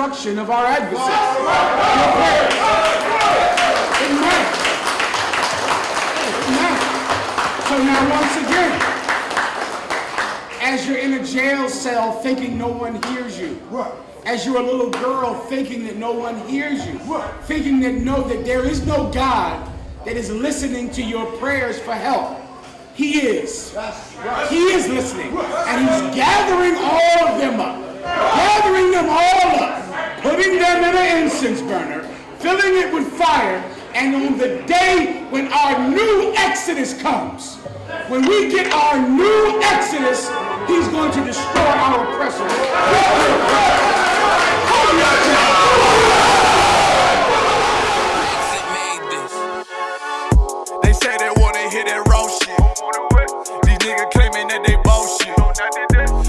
destruction of our adversaries. So now once again, as you're in a jail cell thinking no one hears you, as you're a little girl thinking that no one hears you, thinking that no, that there is no God that is listening to your prayers for help. He is. He is listening. And he's gathering all of them up. Gathering them all up. Putting them in an incense burner. Filling it with fire. And on the day when our new Exodus comes, when we get our new Exodus, he's going to destroy our oppressors. They say they wanna hear that raw shit. These niggas claiming that they bullshit.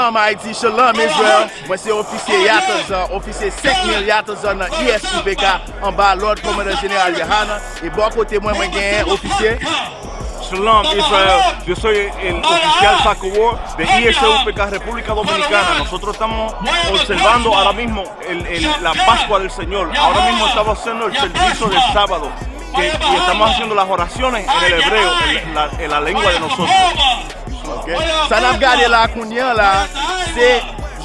Shalom Haiti, Shalom Israel. Mwen se ofisye Yatazan, ofisye 5000 Yatazan nan ISUPK an ba Lord Commander General Yohana. E bon kote mwen mwen genyen ofisye. Shalom Israel, yo soy el oficial Saco War de ISUPK República Dominicana. Nosotros estamos observando ahora mismo el- el- la Pascua del Señor. Ahora mismo estamos haciendo el servicio del sábado. Que- y estamos haciendo las oraciones en el hebreo, en la, en la lengua de nosotros. Sa nan gade la kounyen la, se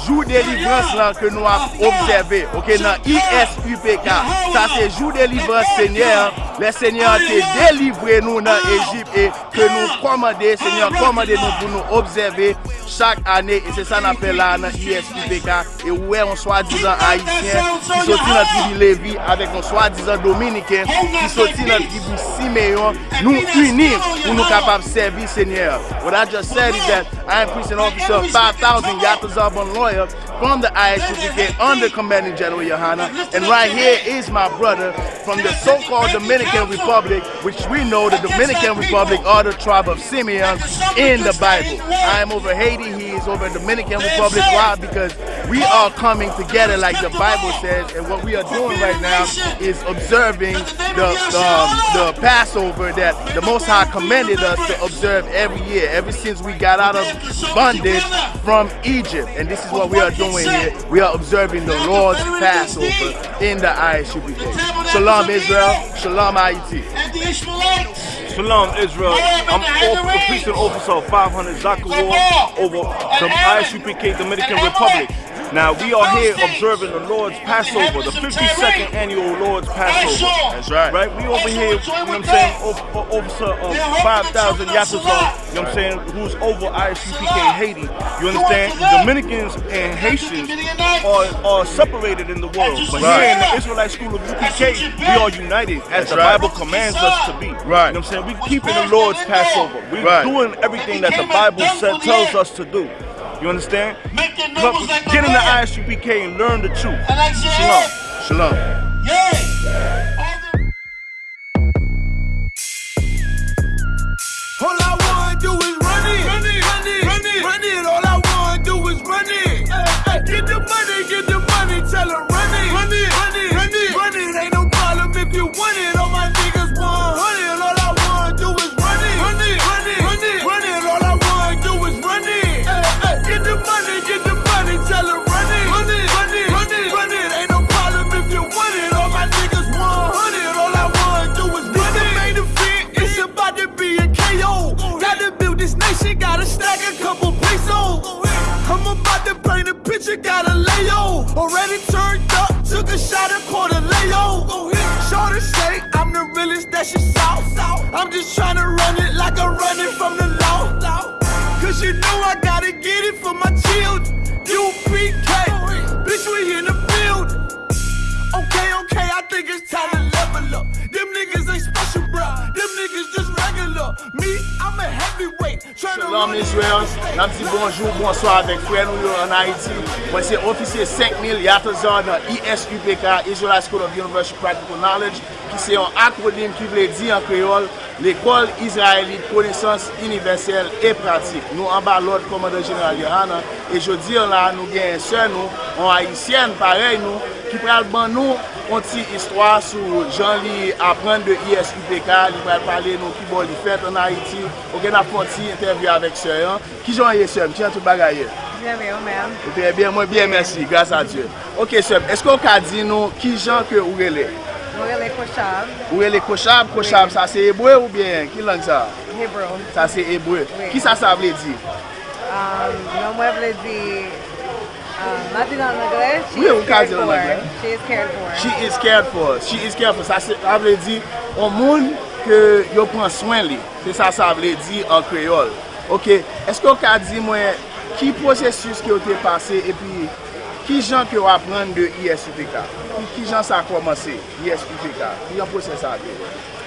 jou delivrans lan ke nou ap observe. Ok, nan ISUPK, sa se jou delivrans senyer Le senyer te delivre nou nan Egypt e ke nou komande, senyer komande nou pou nou observe chak ane. E se sa nan fe la nan ISUPK. E ouwe an swa dizan Haitien ki soti nan tribi Levi avek an swa dizan Dominiken ki soti nan tribi Simeyon. Nou unim pou nou kapap servi senyer. What I just said is that I am precinct officer of 5,000 Yatazabon lawyer from the ISUPK under Commanding General Yohana. And right here is my brother from the so-called Dominican Republic, which we know the Dominican Republic are the tribe of Simeon in the Bible. I am over Haiti, over Dominican Republic. Why? Because we are coming together like the Bible says, and what we are doing right now is observing the, um, the Passover that the Most High commanded us to observe every year, ever since we got out of bondage from Egypt. And this is what we are doing here. We are observing the Lord's Passover in the ISUPK. Shalom Israel, Shalom Haiti. Shalom Israel. I'm off, the precinct officer of 500 Zakawar over the ISUPK Dominican Republic. Now we are here observing the Lord's Passover, the 52nd annual Lord's Passover. That's right. Right? We over here, you know what I'm saying, o- o- officer of 5,000 Yatazon, you know what I'm saying, who's over ISUPK Haiti. You understand? Dominicans and Haitians are, are separated in the world. But Right. here in the Israelite School of UPK, we are united as That's the right. Bible commands us to be. Right. You know what I'm saying? We're keeping the Lord's Passover. We're Right. doing everything that the Bible said, tells us to do. You understand? Come, get in the ISUPK and learn the truth. Shalom. Shalom. All paint a picture, gotta lay. Already turned up, took a shot at quarter lay on. Go ahead. Shorty say I'm the realest that she saw. I'm just trying to run it like I'm running from the lan Mezwez, nan di bonjou, bonso avèk fwen nou yo an Haiti. Mwen se ofisye 5000 yatozan nan ISUPK, Israel School of University Practical Knowledge. ki se yon akronim ki vle di an kreol, l'Ekol Israelite Konesans Universel e Pratik. Nou an ba lòd komando general Yohana, e jodi an la nou gen se nou, an Haitien parey nou, ki pral ban nou konti istwa sou jan li apren de ISUPK, li pral pale nou ki bon li fet an Haiti, ou gen ap konti interview avek se yon. Ki jan ye se, mtien tout bagaye? Bien, oh, bien, mwen bien, mersi, grasa Diyo. Ok, Seb, esko ka di nou ki jan ke ou rele? Mwen koshab. E mwen koshab, koshab sa se ebwe ou bien? Ki lang sa? Hebrew. Sa se ebwe. Oui. Ki sa sa vle di? Um, euh, non mwen vle di... Ma di nan angre, she is cared for. She is cared for. She is cared for. She is cared for. Sa se vle di, o moun ke yo pran swen li. Se sa sa vle di an kreol. Ok, esko ka di mwen ki prosesus ki yo te pase e pi... Ki jan ki yo apren de ISPK? Ki jan sa komanse ISPK? Ki jan proses sa de?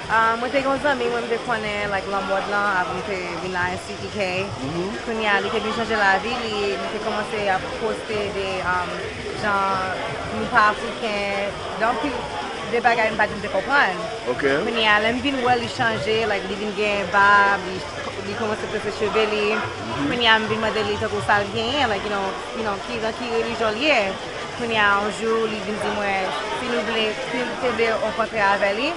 Ah, mwen te kon zami, mwen te konen like lan mod lan avon te vin la SPK. Mhm. Koun ya li te bin chanje la vi, li te komanse a poste de um, jan nou pa Afriken. Don pi... de bagay mwen pati m de kopran. Ok. Mwenye lem vin wè li chanje, like li vin gen bab, li di koman se prese cheve li, mwen ya mwen mwede li tako sal genye, like, you know, you know, ki, ki relijon liye. Mwen ya anjou li vin di mwen, si nou vle, si nou te de renkontre ave li,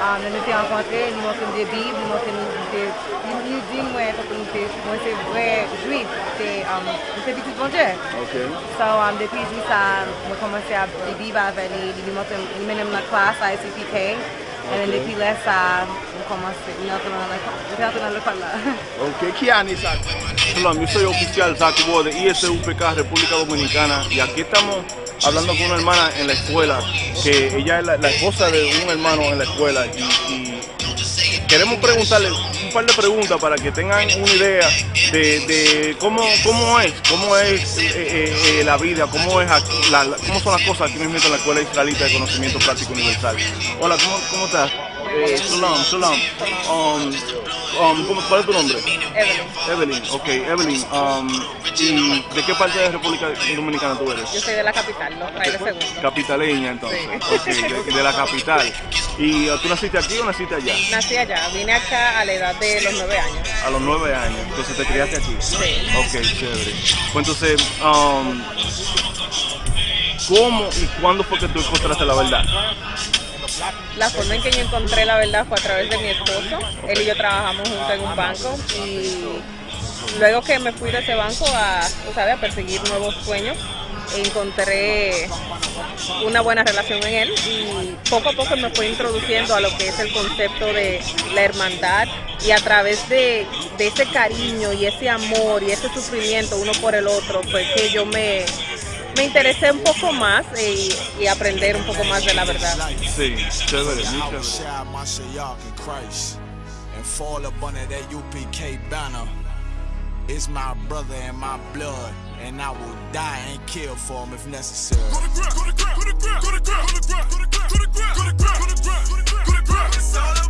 nou nou te renkontre, li mwen se mde bib, li mwen se mwen de, li mwen di mwen, tako mwen se, mwen se vre juif, se, um, mwen se bitit bonje. Ok. So, um, depi jwi sa, mwen komanse a bib ave li, li mwen se, li menem la klas, la SCPK, Okay. And then if he lets out, como assim, não. Ok, que ano exato? Olá, eu sou o oficial de ISUPK República Dominicana y aquí estamos hablando con una hermana en la escuela, que ella es la, esposa de un hermano en la escuela y queremos preguntarle par de preguntas para que tengan una idea de, de cómo, cómo es, cómo es eh, eh, eh, la vida, cómo, es aquí, la, cómo son las cosas aquí mismo en la Escuela Israelita de Conocimiento Práctico Universal. Hola, ¿cómo, cómo estás? Eh, Shalom. Um, um, ¿cómo, ¿Cuál es tu nombre? Evelyn. Evelyn, ok, Evelyn. Um, ¿Y de qué parte de República Dominicana tú eres? Yo soy de la capital, los Frailes Segundo. Capitaleña, entonces. Sí. Ok, de, de la capital. ¿Y uh, tú naciste aquí o naciste allá? Nací allá, vine acá a la edad de los nueve años. A los nueve años. Entonces te criaste aquí. Sí. Ok, chévere. Pues entonces, um, ¿cómo y cuándo fue que tú encontraste la verdad? La forma en que yo encontré la verdad fue a través de mi esposo. Él y yo trabajamos juntos en un banco y luego que me fui de ese banco a, sabes, perseguir nuevos sueños, encontré una buena relación en él y poco a poco me fue introduciendo a lo que es el concepto de la hermandad y a través de ese cariño y ese amor y ese sufrimiento uno por el otro fue que yo me, me interesé un poco más y, y aprender un poco más de la verdad. Sí, chévere. It's my brother and my blood, and I will die and kill for him if necessary. It's all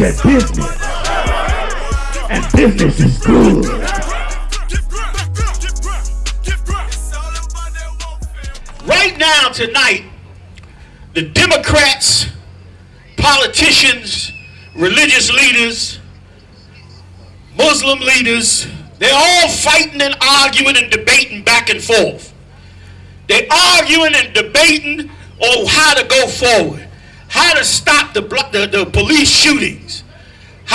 that business. And business is good. Right now, tonight, the Democrats, politicians, religious leaders, Muslim leaders, they're all fighting and arguing and debating back and forth. They're arguing and debating on how to go forward, how to stop the, the, the police shootings,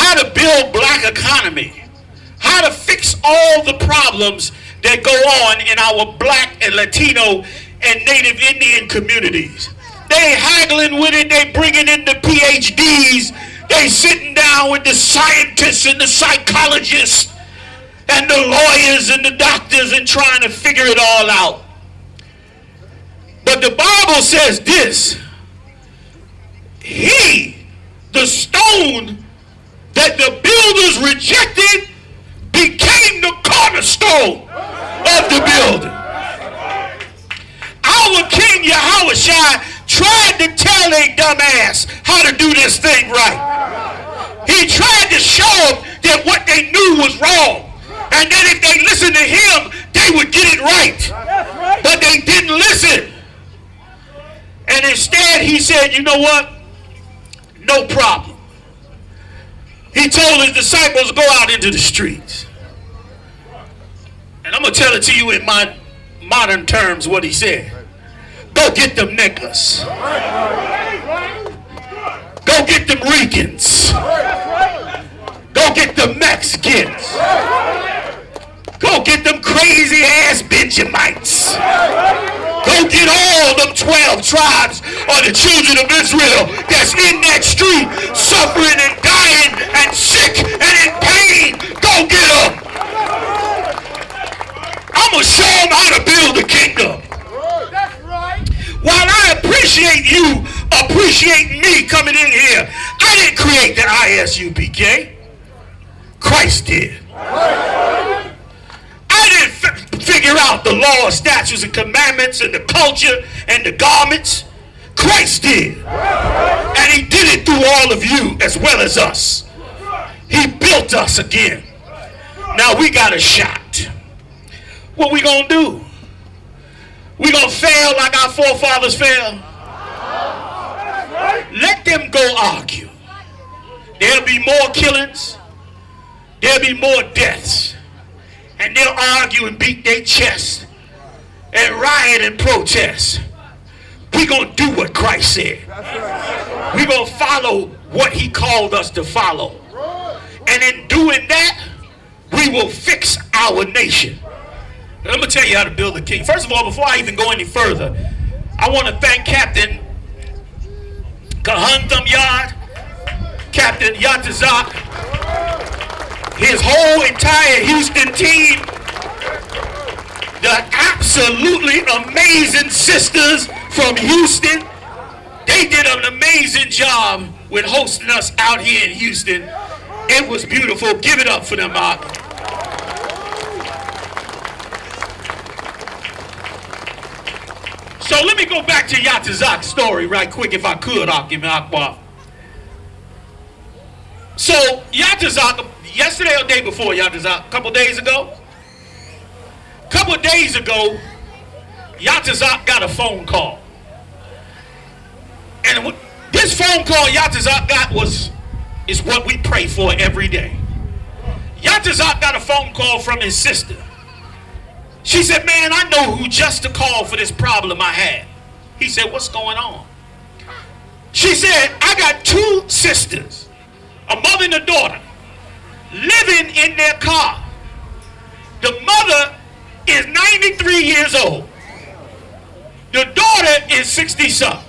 how to build black economy, how to fix all the problems that go on in our black and Latino and Native Indian communities. They haggling with it, they bringing in the PhDs, they sitting down with the scientists and the psychologists and the lawyers and the doctors and trying to figure it all out. But the Bible says this. He, the stone that the builders rejected, became the cornerstone of the building. Our King Yahweh tried to tell a dumbass how to do this thing right. He tried to show them that what they knew was wrong. And that if they listened to him, they would get it right. But they didn't listen. And instead he said, you know what? No problem. He told his disciples go out into the streets. And I'm going to tell it to you in my modern terms what he said. Go get them niggas. Go get them Ricans. Go get the Mexicans. Go get them crazy ass Benjamites. Go get all them 12 tribes of the children of Israel that's in that street suffering and dying and sick and in pain. Go get them. I'm going to show them how to build a kingdom. While I appreciate you appreciating me coming in here, I didn't create the ISUPK. Christ did. Figure out the law, statutes, and commandments, and the culture, and the garments. Christ did. And he did it through all of you as well as us. He built us again. Now we got a shot. What we gonna do? We gonna fail like our forefathers failed? Let them go argue. There'll be more killings there'll be more deaths. And they'll argue and beat their chest and riot and protest. We're going to do what Christ said. We're going to follow what he called us to follow. And in doing that, we will fix our nation. I'm going to tell you how to build a king. First of all, before I even go any further, I want to thank Captain Kahuntham Yard, Captain Yatazak, his whole entire Houston team, the absolutely amazing sisters from Houston, they did an amazing job with hosting us out here in Houston. It was beautiful. Give it up for them, Mark. So let me go back to Yatazak's story right quick, if I could, Akim Akbar. So Yatazak yesterday or day before, y'all a couple days ago. Couple days ago, Yatazak got a phone call. And this phone call Yatazak got was is what we pray for every day. Yatazak got a phone call from his sister. She said, man, I know who just to call for this problem I had. He said, what's going on? She said, I got two sisters, a mother and a daughter living in their car. The mother is 93 years old. The daughter is 60 something.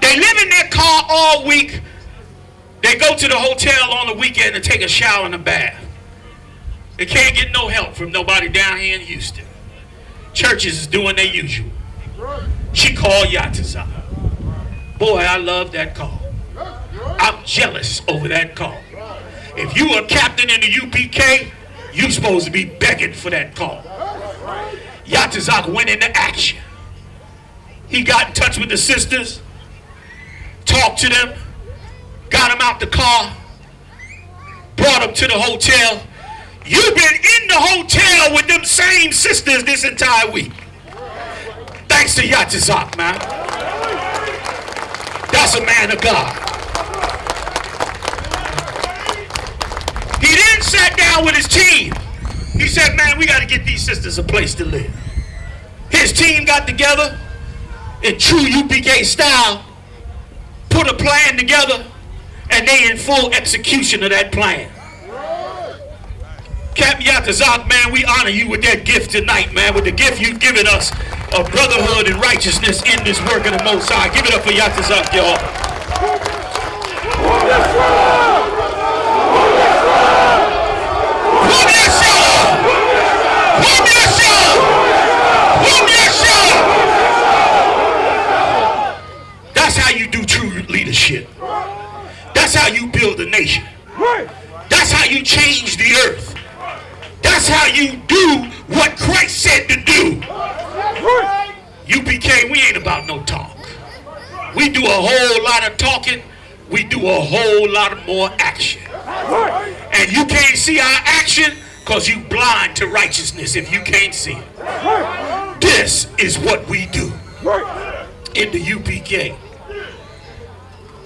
They live in their car all week. They go to the hotel on the weekend to take a shower and a bath. They can't get no help from nobody down here in Houston. Churches is doing their usual. She called Yatazak. Boy, I love that call. I'm jealous over that call. If you a captain in the UPK, you supposed to be begging for that call. Yatazak went into action. He got in touch with the sisters, talked to them, got them out the car, brought them to the hotel. You've been in the hotel with them same sisters this entire week. Thanks to Yatazak, man. That's a man of God. He then sat down with his team. He said, man, we got to get these sisters a place to live. His team got together in true UPK style, put a plan together, and they in full execution of that plan. Captain Yatazak, man, we honor you with that gift tonight, man, with the gift you've given us of brotherhood and righteousness in this work of the Most High. Give it up for Yatazak, y'all. That's how you do true leadership. That's how you build a nation. That's how you change the earth. That's how you do what Christ said to do. UPK, we ain't about no talk. We do a whole lot of talking. We do a whole lot of more action. And you can't see our action because you blind to righteousness if you can't see it. This is what we do in the UPK.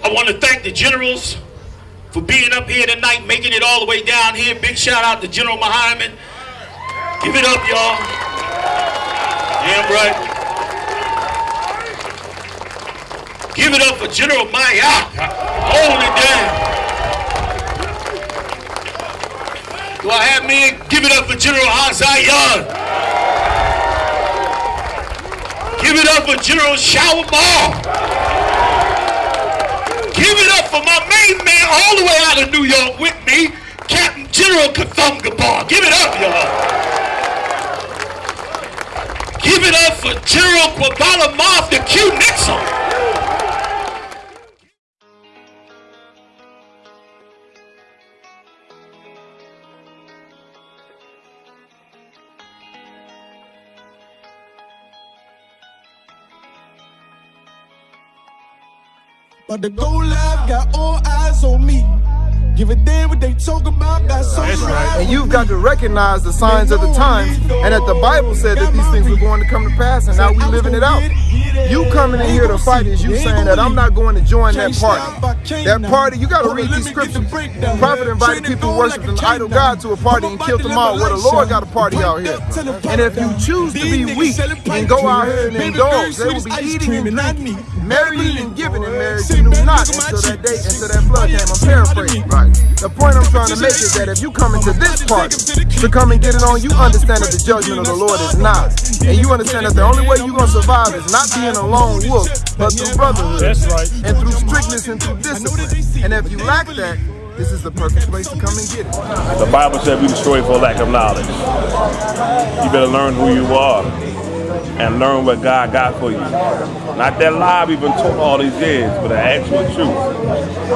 I want to thank the generals for being up here tonight, making it all the way down here. Big shout out to General Muhammad. Give it up, y'all. Damn right. Give it up for General Maya. Hold it down. Do I have me? Give it up for General Hazayan. Give it up for General Shawarma. Give it up for my main man all the way out of New York with me, Captain General Kathungabar. Give it up, y'all. Give it up for General Kwabala Martha Q. Nixon. But the Go Live got all eyes on me. Give a damn what they talk about, got so right. And you've got to recognize the signs of the times, and that the Bible said that these things were going to come to pass, and now we living it out. You coming in here to fight is you saying that I'm not going to join that party. That party, you got to read these scriptures. The prophet invited people who worshiped an idol God to a party and killed them all. Well, the Lord got a party out here. And if you choose to be weak and go out here and indulge, they will be eating you and drinking, marrying and giving in marriage you knew not until that day, until that flood came. I'm paraphrasing. Right. The point I'm trying to make is that if you come into this party to come and get it on, you understand that the judgment of the Lord is not. And you understand that the only way you're going to survive is not being a lone wolf, but through brotherhood. That's right. And through strictness and through discipline. And if you lack that, this is the perfect place to come and get it. The Bible said we destroy for lack of knowledge. You better learn who you are and learn what God got for you. Not that lie we've been taught all these years, but the actual truth.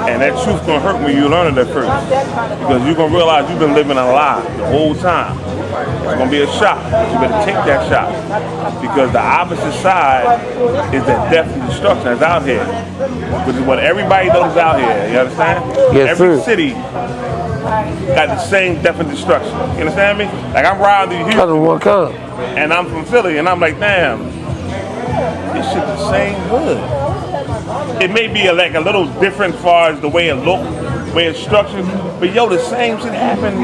And that truth gonna hurt when you learn it at first. Because you're gonna realize you've been living a lie the whole time. It's gonna be a shock. You better take that shock. Because the opposite side is that death and destruction that's out here. Which is what everybody knows out here. You understand? Yes, Every sir. city got the same death and destruction. You understand me? Like I'm riding through Houston. Cousin, what come? And I'm from Philly, and I'm like, damn, this shit the same hood. It may be a, like a little different as far as the way it look, way it's structured, but yo, the same shit happened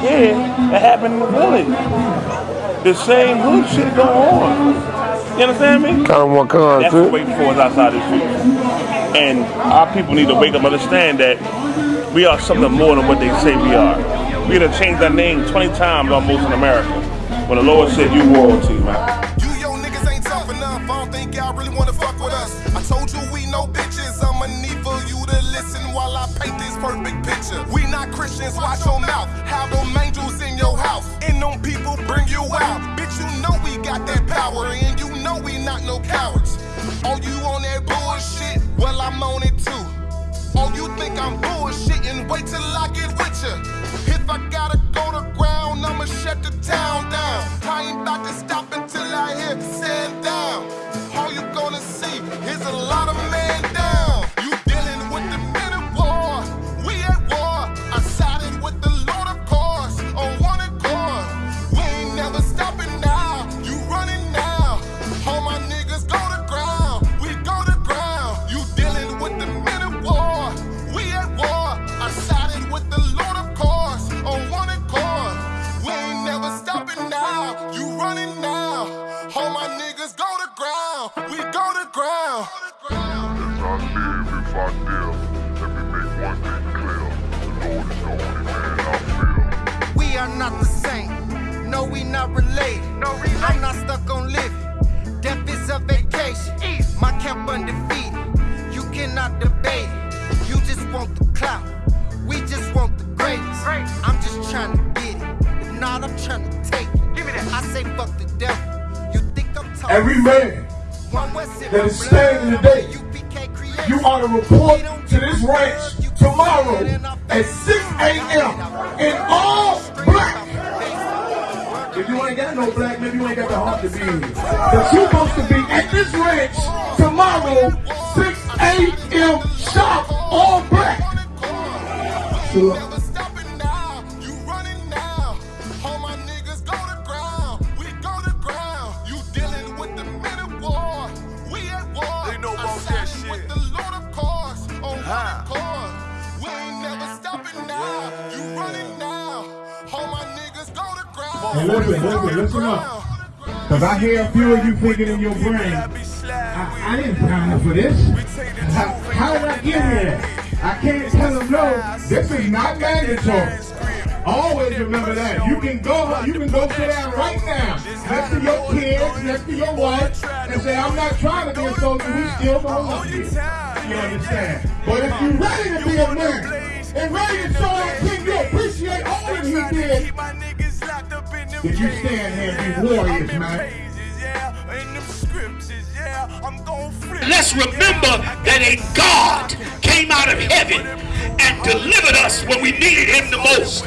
here that happened in the village. The same hood shit go on. You understand me? Cousin, what come, That's too? what waiting for us outside this streets. And our people need to wake up and understand that we are something more than what they say we are. We done changed our name 20 times almost in America. When the Lord said you royalty, man. You yo niggas ain't tough enough. I don't think y'all really wanna fuck with us. I told you we no bitches. I'ma need for you to listen while I paint this perfect picture. We not Christians, watch your mouth. Have them angels in your house. And them people bring you out. Bitch, you know we got that power. And you know we not no cowards. Oh, you on that bullshit? Well, I'm on it too. You think I'm bullshitting? Wait till I get every man that is standing today, you are to report to this ranch tomorrow at 6 a.m. in all black. If you ain't got no black, maybe you ain't got the heart to be here. But you're supposed to be at this ranch tomorrow, 6 a.m. sharp, all black. So, And listen, listen, listen up. Because I hear a few of you thinking in your brain, I, I didn't sign up for this. How, how did I get here? I can't tell them no. This is not mandatory. Always remember that. You can go you can go sit down right now next to your kids, next to your wife, and say, I'm not trying to be a soldier, we still gonna love you. You understand? But if you're ready to be a man and ready to show our king you appreciate all that he did, did you stand here and be warriors, man? Let's remember that a God came out of heaven and delivered us when we needed him the most.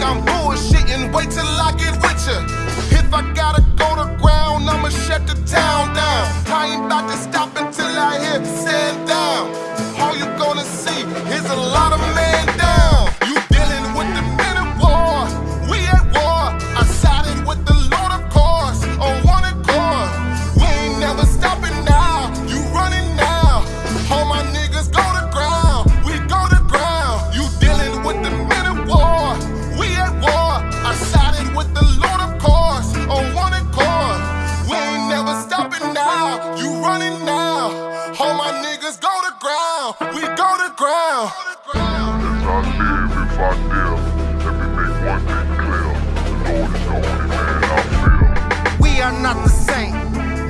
Think I'm bullshitting? Wait till I get ya. If I gotta go to ground, I'ma shut the town down. I ain't about to stop until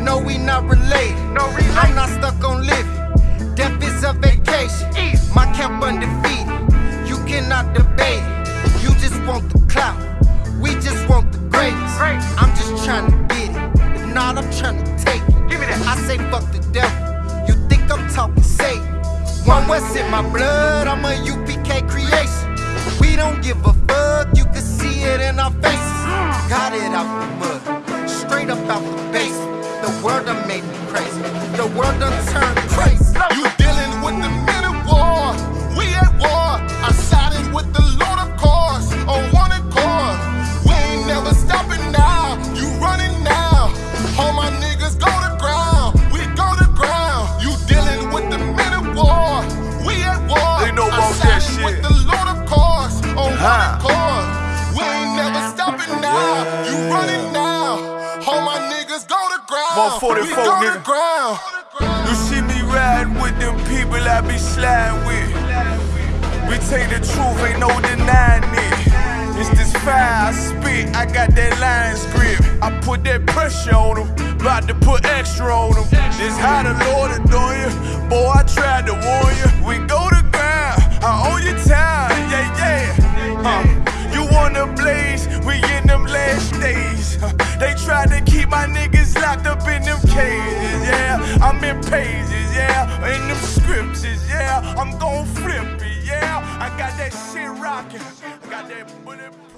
No, we not related. No I'm not stuck on living. Death is a vacation. My camp undefeated. You cannot debate it. You just want the clout. We just want the greatest. I'm just trying to get it. If not, I'm trying to take it. Give me that. I say fuck the devil. You think I'm talking Satan? One West in my blood. I'm a UPK creation. We don't give a fuck. You can see it in our faces. Mm. Got it out the mud. Straight up out the basement. The world done made me crazy. The world done turned crazy. You dealing with the ground. 44, we go to nigga. ground. You see me riding with them people I be sliding with. We take the truth, ain't no denying it. It's this fire I spit, I got that line grip. I put that pressure on them, about to put extra on them. This how the Lord doing you. Boy, I tried to warn you. We go to ground, I own your time, yeah, yeah. Uh, you wanna blaze, we in them last days. They tried to keep my niggas locked up in them cages, yeah. I'm in pages, yeah. In them scriptures, yeah. I'm gon' flip it, yeah. I got that shit rocking. I got that bulletproof.